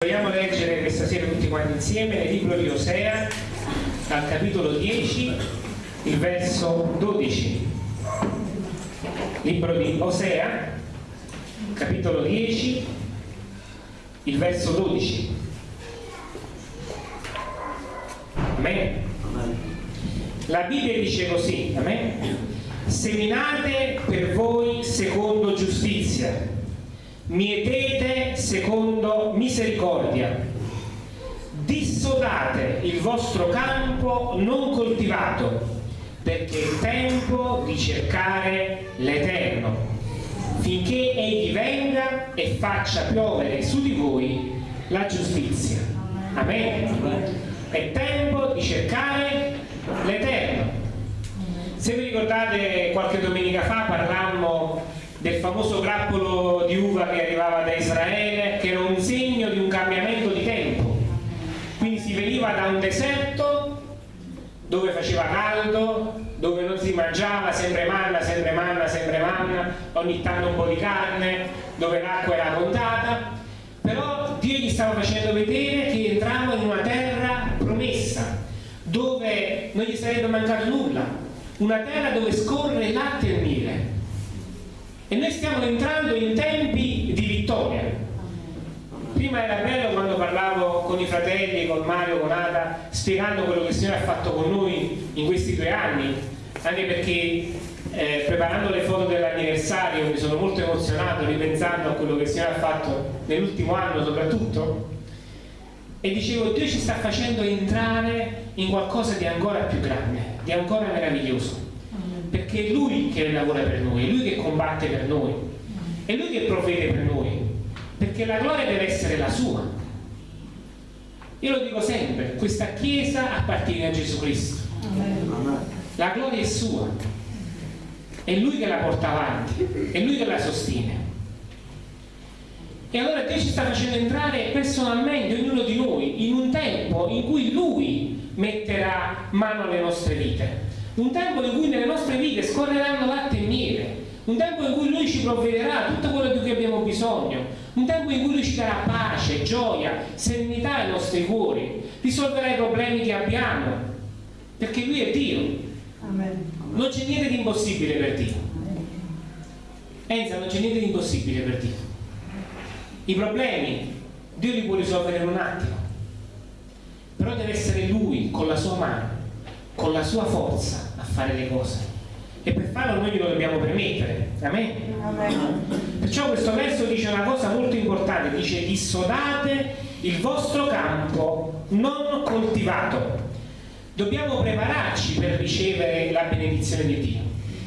Vogliamo leggere questa sera tutti quanti insieme nel libro di Osea, al capitolo 10, il verso 12. Libro di Osea, capitolo 10, il verso 12. Amen. La Bibbia dice così, amen? Seminate per voi secondo giustizia mietete secondo misericordia, dissodate il vostro campo non coltivato, perché è tempo di cercare l'Eterno, finché Egli venga e faccia piovere su di voi la giustizia. Amen. È tempo di cercare l'Eterno. Se vi ricordate qualche domenica fa parlammo del famoso grappolo di uva che arrivava da Israele, che era un segno di un cambiamento di tempo. Quindi si veniva da un deserto dove faceva caldo, dove non si mangiava, sempre manna, sempre manna, sempre manna, ogni tanto un po' di carne, dove l'acqua era contata, però Dio gli stava facendo vedere che entrava in una terra promessa, dove non gli sarebbe mancato nulla, una terra dove scorre latte e miele e noi stiamo entrando in tempi di vittoria. Prima era bello quando parlavo con i fratelli, con Mario, con Ada, spiegando quello che il Signore ha fatto con noi in questi due anni, anche perché eh, preparando le foto dell'anniversario mi sono molto emozionato ripensando a quello che il Signore ha fatto nell'ultimo anno soprattutto e dicevo Dio ci sta facendo entrare in qualcosa di ancora più grande, di ancora meraviglioso perché è Lui che lavora per noi, è Lui che combatte per noi, è Lui che provvede per noi, perché la gloria deve essere la sua. Io lo dico sempre, questa Chiesa appartiene a Gesù Cristo. La gloria è sua, è Lui che la porta avanti, è Lui che la sostiene. E allora Dio ci sta facendo entrare personalmente, ognuno di noi, in un tempo in cui Lui metterà mano alle nostre vite un tempo in cui nelle nostre vite scorreranno latte e miele, un tempo in cui Lui ci provvederà tutto quello di cui abbiamo bisogno, un tempo in cui Lui ci darà pace, gioia, serenità ai nostri cuori, risolverà i problemi che abbiamo, perché Lui è Dio. Amen. Non c'è niente di impossibile per Dio. Enza, non c'è niente di impossibile per Dio. I problemi Dio li può risolvere in un attimo, però deve essere Lui con la sua mano, con la sua forza, fare le cose. E per farlo noi glielo dobbiamo permettere. Amen? Amen. perciò questo verso dice una cosa molto importante dice dissodate il vostro campo non coltivato. Dobbiamo prepararci per ricevere la benedizione di Dio.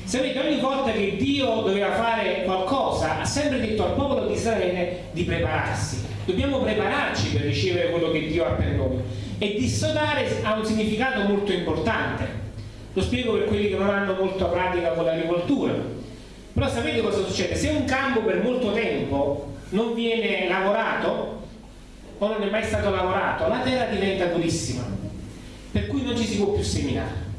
Sapete ogni volta che Dio doveva fare qualcosa ha sempre detto al popolo di Israele di prepararsi. Dobbiamo prepararci per ricevere quello che Dio ha per noi. E dissodare ha un significato molto importante lo spiego per quelli che non hanno molta pratica con l'agricoltura. Però sapete cosa succede? Se un campo per molto tempo non viene lavorato o non è mai stato lavorato, la terra diventa durissima, per cui non ci si può più seminare.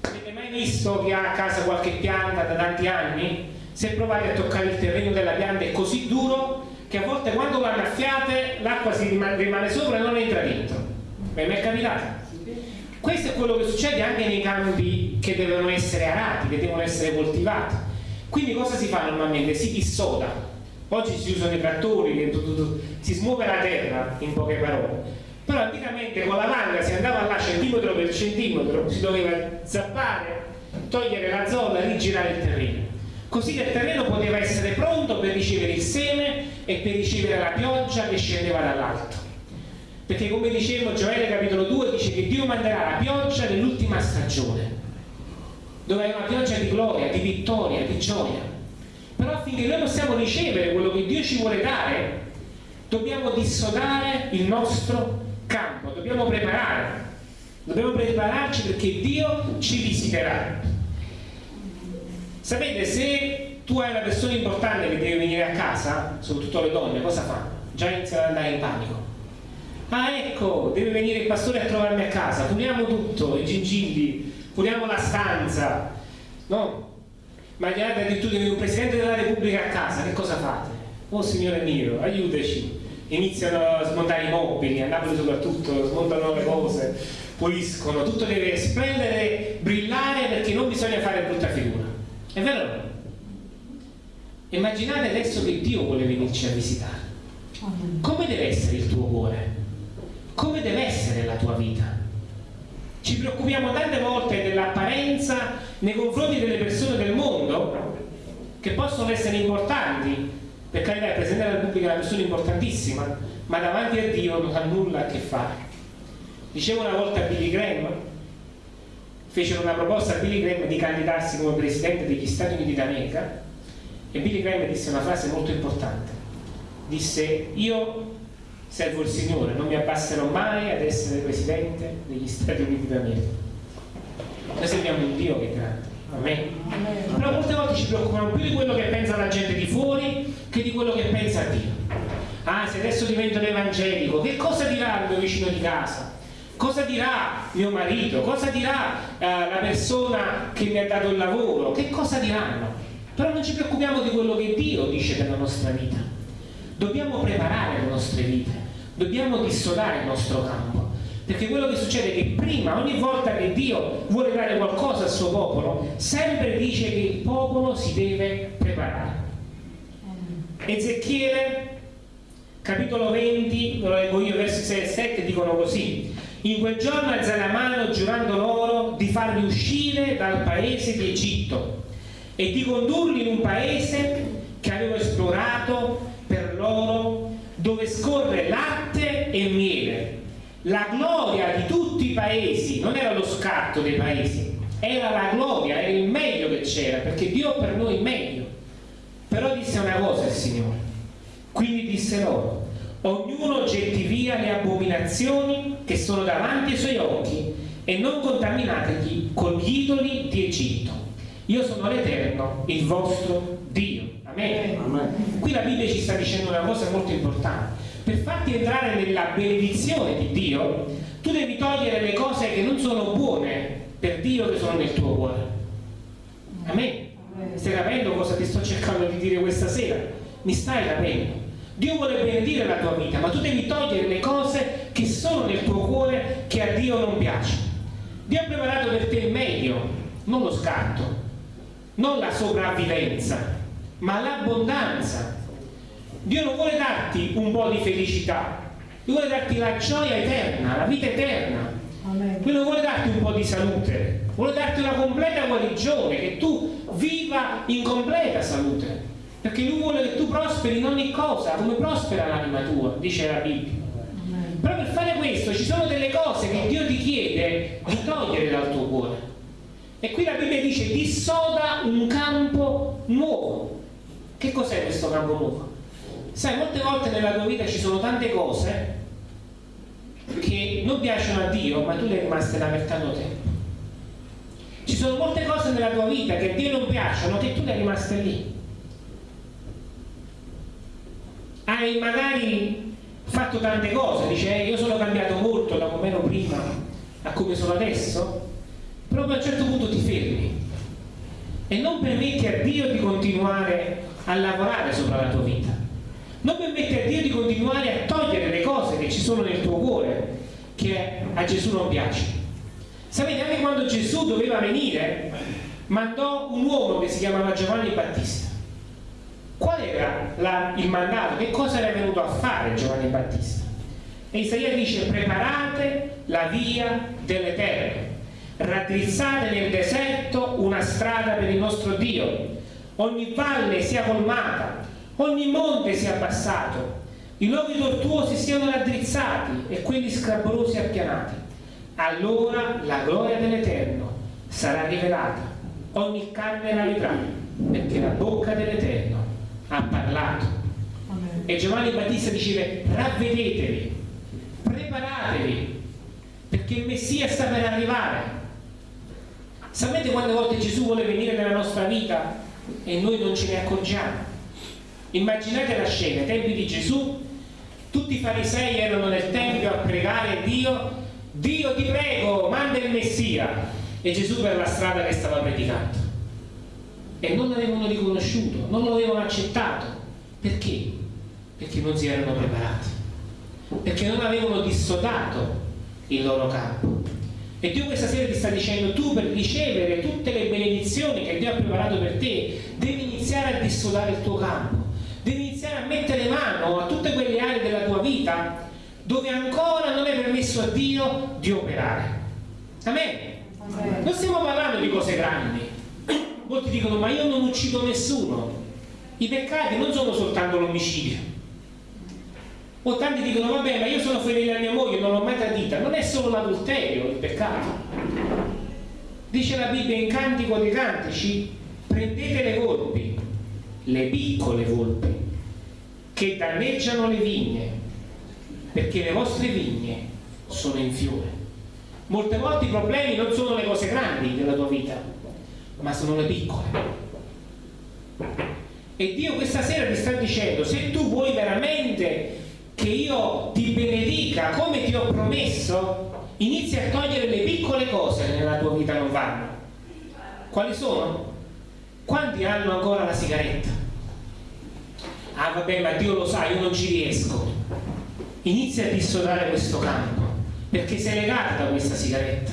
Avete mai visto chi ha a casa qualche pianta da tanti anni? Se provate a toccare il terreno della pianta è così duro che a volte quando lo annaffiate l'acqua si rimane sopra e non entra dentro. Mi è capitato? Questo è quello che succede anche nei campi che devono essere arati, che devono essere coltivati. Quindi cosa si fa normalmente? Si dissoda. Oggi si usano i trattori, si smuove la terra, in poche parole. Però anticamente con la manga si andava là centimetro per centimetro, si doveva zappare, togliere la zolla, rigirare il terreno. Così che il terreno poteva essere pronto per ricevere il seme e per ricevere la pioggia che scendeva dall'alto perché come dicevo Gioele capitolo 2 dice che Dio manderà la pioggia nell'ultima stagione dove è una pioggia di gloria, di vittoria, di gioia. Però affinché noi possiamo ricevere quello che Dio ci vuole dare dobbiamo dissodare il nostro campo dobbiamo preparare. Dobbiamo prepararci perché Dio ci visiterà. Sapete se tu hai una persona importante che deve venire a casa soprattutto le donne cosa fa? già iniziano ad andare in panico ah ecco deve venire il pastore a trovarmi a casa puliamo tutto, i gingilli puliamo la stanza no? ma immaginate addirittura un presidente della repubblica a casa che cosa fate? oh signore mio aiutaci iniziano a smontare i mobili, a Napoli soprattutto, smontano le cose, puliscono, tutto deve splendere, brillare perché non bisogna fare brutta figura. È vero? Immaginate adesso che Dio vuole venirci a visitare. Come deve essere il tuo cuore? Come deve essere la tua vita? Ci preoccupiamo tante volte dell'apparenza nei confronti delle persone del mondo che possono essere importanti, per carità il Presidente della Repubblica è una persona importantissima, ma davanti a Dio non ha nulla a che fare. Dicevo una volta a Billy Graham, fecero una proposta a Billy Graham di candidarsi come Presidente degli Stati Uniti d'America e Billy Graham disse una frase molto importante. Disse, io servo il Signore, non mi abbasserò mai ad essere Presidente degli Stati Uniti d'America. Noi serviamo un Dio che è grande Amen. Però molte volte ci preoccupano più di quello che pensa la gente di fuori che di quello che pensa Dio. Ah, se adesso divento evangelico, che cosa dirà il mio vicino di casa? Cosa dirà mio marito? Cosa dirà eh, la persona che mi ha dato il lavoro? Che cosa diranno? Però non ci preoccupiamo di quello che Dio dice della nostra vita. Dobbiamo preparare le nostre vite, dobbiamo dissodare il nostro campo perché quello che succede è che prima, ogni volta che Dio vuole dare qualcosa al suo popolo, sempre dice che il popolo si deve preparare. Ezechiele, capitolo 20, lo leggo io, versi 6 e 7, dicono così. In quel giorno la mano giurando loro di farli uscire dal paese di Egitto e di condurli in un paese che avevo esplorato dove scorre latte e miele. La gloria di tutti i paesi non era lo scatto dei paesi era la gloria, era il meglio che c'era perché Dio per noi è meglio. Però disse una cosa il Signore. Quindi disse loro ognuno getti via le abominazioni che sono davanti ai suoi occhi e non contaminategli con gli idoli di Egitto io sono l'Eterno, il vostro Dio Amen. Amen. qui la Bibbia ci sta dicendo una cosa molto importante per farti entrare nella benedizione di Dio, tu devi togliere le cose che non sono buone per Dio che sono nel tuo cuore. Amen. Stai capendo cosa ti sto cercando di dire questa sera? Mi stai capendo? Dio vuole benedire la tua vita, ma tu devi togliere le cose che sono nel tuo cuore che a Dio non piacciono. Dio ha preparato per te il meglio, non lo scatto, non la sopravvivenza, ma l'abbondanza Dio non vuole darti un po' di felicità, Dio vuole darti la gioia eterna, la vita eterna. Amen. Lui non vuole darti un po' di salute, vuole darti una completa guarigione, che tu viva in completa salute. Perché lui vuole che tu prosperi in ogni cosa, come prospera l'anima tua, dice la Bibbia. Amen. Però per fare questo ci sono delle cose che Dio ti chiede di togliere dal tuo cuore. E qui la Bibbia dice dissoda un campo nuovo. Che cos'è questo campo nuovo? Sai, molte volte nella tua vita ci sono tante cose che non piacciono a Dio, ma tu le rimaste là per tanto tempo. Ci sono molte cose nella tua vita che a Dio non piacciono, che tu le rimaste lì. Hai magari fatto tante cose, dice eh, io sono cambiato molto da come ero prima a come sono adesso, però a un certo punto ti fermi e non permetti a Dio di continuare a lavorare sopra la tua vita non permette a Dio di continuare a togliere le cose che ci sono nel tuo cuore che a Gesù non piacciono sapete anche quando Gesù doveva venire mandò un uomo che si chiamava Giovanni Battista qual era la, il mandato? che cosa era venuto a fare Giovanni Battista? e Isaia dice preparate la via dell'Eterno raddrizzate nel deserto una strada per il nostro Dio ogni valle sia colmata ogni monte sia abbassato, i luoghi tortuosi siano raddrizzati e quelli scrabolosi appianati. Allora la gloria dell'Eterno sarà rivelata, ogni carne la vedrà, perché la bocca dell'Eterno ha parlato. Amen. E Giovanni Battista diceva, ravvedetevi, preparatevi, perché il Messia sta per arrivare. Sapete quante volte Gesù vuole venire nella nostra vita e noi non ce ne accorgiamo? Immaginate la scena, ai tempi di Gesù, tutti i farisei erano nel Tempio a pregare Dio, Dio ti prego, manda il Messia, e Gesù per la strada che stava predicando. E non l'avevano riconosciuto, non lo avevano accettato. Perché? Perché non si erano preparati. perché non avevano dissodato il loro campo. E Dio questa sera ti sta dicendo, tu per ricevere tutte le benedizioni che Dio ha preparato per te, devi iniziare a dissodare il tuo campo, devi iniziare a mettere mano a tutte quelle aree della tua vita dove ancora non è permesso a Dio di operare. Amen. Amen. Non stiamo parlando di cose grandi. Molti dicono, ma io non uccido nessuno. I peccati non sono soltanto l'omicidio o tanti dicono, vabbè, ma io sono fedele a mia moglie, non l'ho mai tradita. Non è solo l'adulterio il peccato. Dice la Bibbia in Cantico dei Cantici, prendete le volpi, le piccole volpi, che danneggiano le vigne, perché le vostre vigne sono in fiore. Molte volte i problemi non sono le cose grandi della tua vita, ma sono le piccole. E Dio questa sera ti sta dicendo, se tu vuoi veramente che io ti benedica come ti ho promesso, inizi a togliere le piccole cose che nella tua vita non vanno. Quali sono? Quanti hanno ancora la sigaretta? Ah vabbè, ma Dio lo sa, io non ci riesco. Inizia a dissodare questo campo, perché sei legato da questa sigaretta.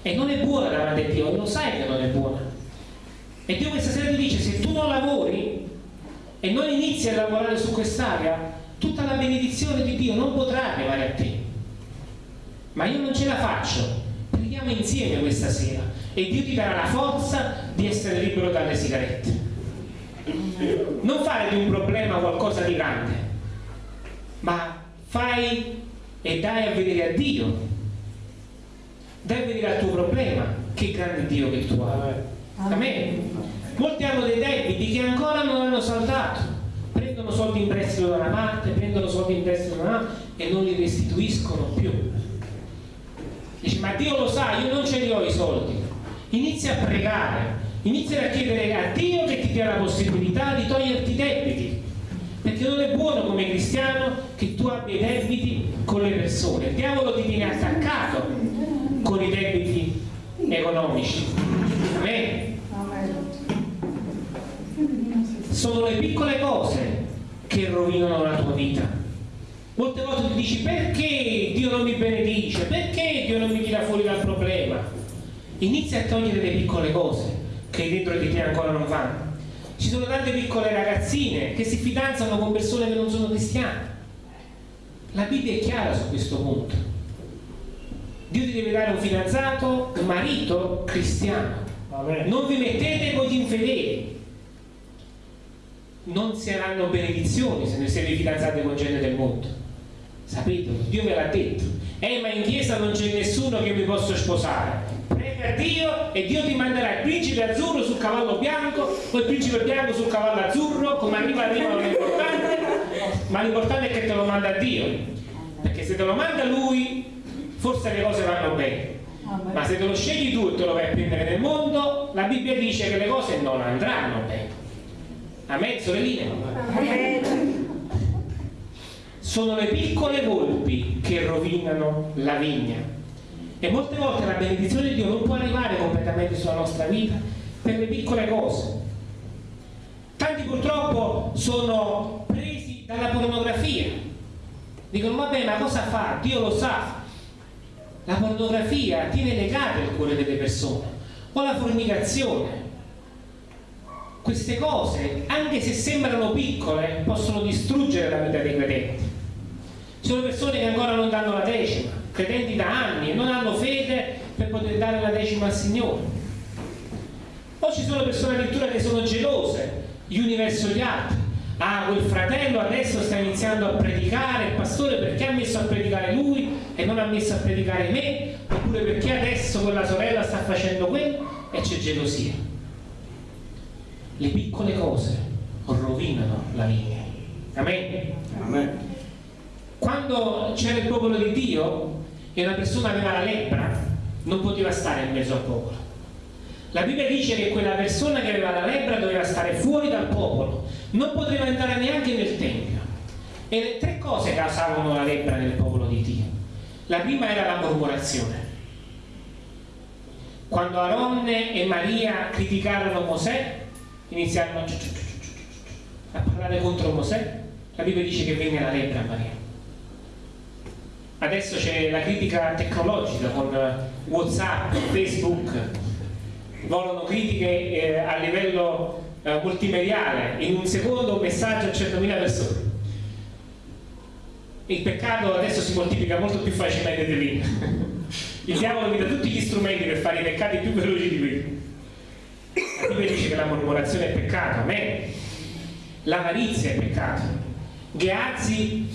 E non è buona davanti a Dio, lo sai che non è buona. E Dio questa sera ti dice, se tu non lavori e non inizi a lavorare su quest'area, tutta la benedizione di Dio non potrà arrivare a te. Ma io non ce la faccio. Preghiamo insieme questa sera e Dio ti darà la forza di essere libero dalle sigarette. Non fare di un problema qualcosa di grande, ma fai e dai a vedere a Dio. Dai a vedere al tuo problema che grande Dio che tu hai. Amen. Molti hanno dei debiti che ancora non hanno saltato prendono soldi in prestito da una parte, prendono soldi in prestito da un'altra e non li restituiscono più. Dici, ma Dio lo sa, io non ce li ho i soldi. Inizia a pregare, inizia a chiedere a Dio che ti dia la possibilità di toglierti i debiti. Perché non è buono come cristiano che tu abbia i debiti con le persone. Il diavolo ti tiene attaccato con i debiti economici. Amen sono le piccole cose che rovinano la tua vita. Molte volte ti dici perché Dio non mi benedice, perché Dio non mi tira fuori dal problema. Inizia a togliere le piccole cose che dentro di te ancora non vanno. Ci sono tante piccole ragazzine che si fidanzano con persone che non sono cristiane. La Bibbia è chiara su questo punto. Dio ti deve dare un fidanzato, un marito cristiano. Non vi mettete con gli infedeli non saranno benedizioni se ne siete fidanzati con gente del mondo. Sapete? Dio ve l'ha detto. Eh ma in chiesa non c'è nessuno che mi possa sposare. Prega Dio e Dio ti manderà il principe azzurro sul cavallo bianco o il principe bianco sul cavallo azzurro come arriva arriva non è importante ma l'importante è che te lo manda Dio. Perché se te lo manda lui forse le cose vanno bene. Ma se te lo scegli tu e te lo vai a prendere nel mondo la Bibbia dice che le cose non andranno bene Amen, sorelline? Amen. Sono le piccole volpi che rovinano la vigna. E molte volte la benedizione di Dio non può arrivare completamente sulla nostra vita per le piccole cose. Tanti purtroppo sono presi dalla pornografia. Dicono, vabbè, ma cosa fa? Dio lo sa. La pornografia tiene legato il cuore delle persone. O la fornicazione, queste cose, anche se sembrano piccole, possono distruggere la vita dei credenti. Ci sono persone che ancora non danno la decima, credenti da anni e non hanno fede per poter dare la decima al Signore. O ci sono persone addirittura che sono gelose, gli uni verso gli altri. Ah, quel fratello adesso sta iniziando a predicare, il pastore perché ha messo a predicare lui e non ha messo a predicare me? Oppure perché adesso quella sorella sta facendo quello e c'è gelosia le piccole cose rovinano la linea. Amen? Amen. Quando c'era il popolo di Dio e una persona aveva la lebbra, non poteva stare in mezzo al popolo. La Bibbia dice che quella persona che aveva la lebbra doveva stare fuori dal popolo, non poteva entrare neanche nel Tempio. E tre cose causavano la lebbra nel popolo di Dio. La prima era la mormorazione. Quando Aronne e Maria criticarono Mosè, iniziarono a parlare contro Mosè la Bibbia dice che venne la lebbra a Maria adesso c'è la critica tecnologica con Whatsapp, Facebook, volano critiche eh, a livello eh, multimediale, in un secondo un messaggio a 100.000 persone. Il peccato adesso si moltiplica molto più facilmente di prima. Il diavolo mi dà tutti gli strumenti per fare i peccati più veloci di prima. Bibbia dice che la mormorazione è peccato, a me l'avarizia è peccato. Geazzi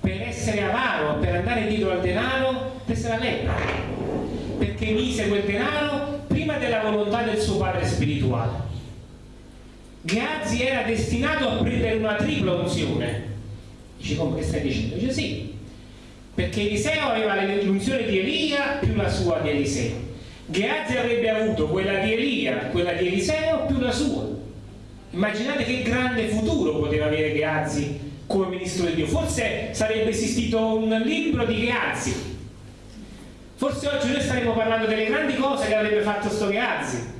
per essere avaro, per andare dietro al denaro, prese la lepra, perché mise quel denaro prima della volontà del suo padre spirituale. Geazzi era destinato a prendere una tripla unzione. Dice, come che stai dicendo? Dice sì, perché Eliseo aveva l'unzione di Elia più la sua di Eliseo. Geazzi avrebbe avuto quella di Elia, quella di Eliseo più la sua. Immaginate che grande futuro poteva avere Geazzi come ministro di Dio. Forse sarebbe esistito un libro di Geazzi. Forse oggi noi staremmo parlando delle grandi cose che avrebbe fatto sto Geazzi.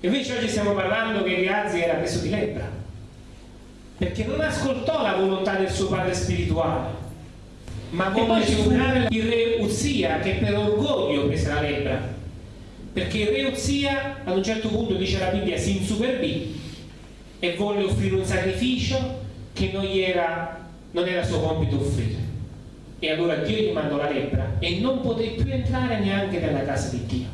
Invece oggi stiamo parlando che Geazzi era preso di lebbra. Perché non ascoltò la volontà del suo padre spirituale. Ma volle superare il re Uzia che per orgoglio prese la lebbra. Perché re Uzia ad un certo punto dice la Bibbia si insuperbì e volle offrire un sacrificio che non, era, non era suo compito offrire. E allora Dio gli mandò la lebbra e non poté più entrare neanche nella casa di Dio.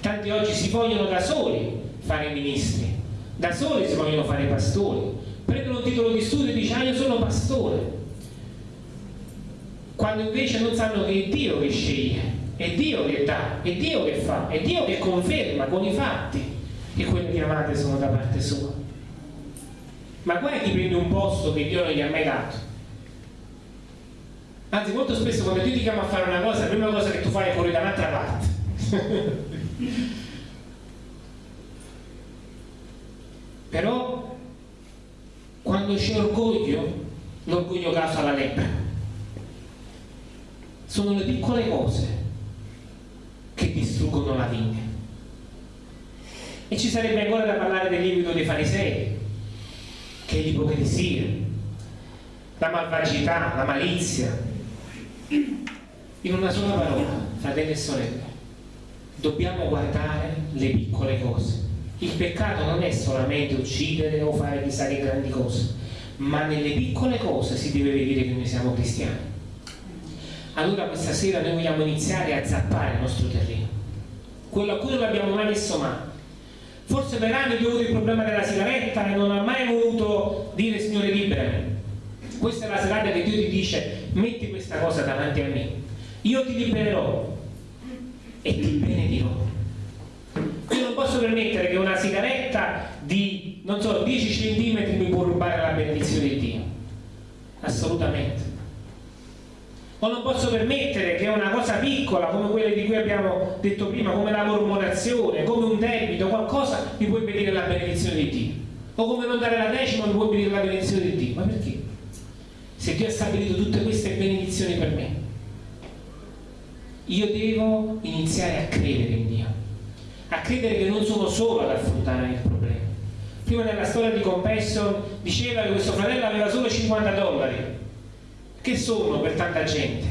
Tanti oggi si vogliono da soli fare ministri, da soli si vogliono fare pastori, prendono un titolo di studio e dicono ah io sono pastore, quando invece non sanno che è Dio che sceglie, è Dio che dà, è Dio che fa, è Dio che conferma con i fatti che quelle chiamate sono da parte sua. Ma guarda chi prende un posto che Dio non gli ha mai dato. Anzi molto spesso quando Dio ti chiama a fare una cosa la prima cosa che tu fai è fuori da un'altra parte. Però quando c'è orgoglio l'orgoglio causa la lepra. Sono le piccole cose distruggono la vigna e ci sarebbe ancora da parlare del lievito dei farisei che è l'ipocrisia, la malvagità, la malizia. In una sola parola, fratelli e sorelle, dobbiamo guardare le piccole cose. Il peccato non è solamente uccidere o fare chissà che grandi cose, ma nelle piccole cose si deve vedere che noi siamo cristiani. Allora questa sera noi vogliamo iniziare a zappare il nostro terreno, quello a cui non abbiamo mai messo mano. Forse per anni ho avuto il problema della sigaretta e non ha mai voluto dire Signore liberami questa è la serata che Dio ti dice metti questa cosa davanti a me. Io ti libererò e ti benedirò io non posso permettere che una sigaretta di non so 10 cm mi può rubare la benedizione di Dio. Assolutamente o non posso permettere che una cosa piccola come quelle di cui abbiamo detto prima, come la mormorazione, come un debito, qualcosa mi può impedire la benedizione di Dio. O come non dare la decima mi può impedire la benedizione di Dio. Ma perché? Se Dio ha stabilito tutte queste benedizioni per me, io devo iniziare a credere in Dio, a credere che non sono solo ad affrontare il problema. Prima nella storia di Compassion diceva che questo fratello aveva solo 50 dollari che sono per tanta gente,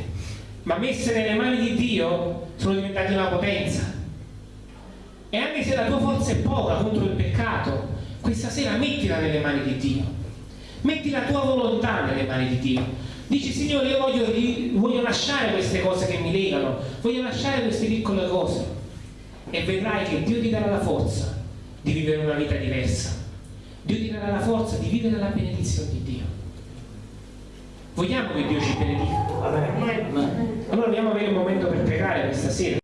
ma messe nelle mani di Dio sono diventate una potenza. E anche se la tua forza è poca contro il peccato, questa sera mettila nelle mani di Dio. Metti la tua volontà nelle mani di Dio. Dici, Signore, io voglio, voglio lasciare queste cose che mi legano, voglio lasciare queste piccole cose. E vedrai che Dio ti darà la forza di vivere una vita diversa. Dio ti darà la forza di vivere la benedizione di Dio. Vogliamo che Dio ci benedica? Allora dobbiamo avere un momento per pregare questa sera.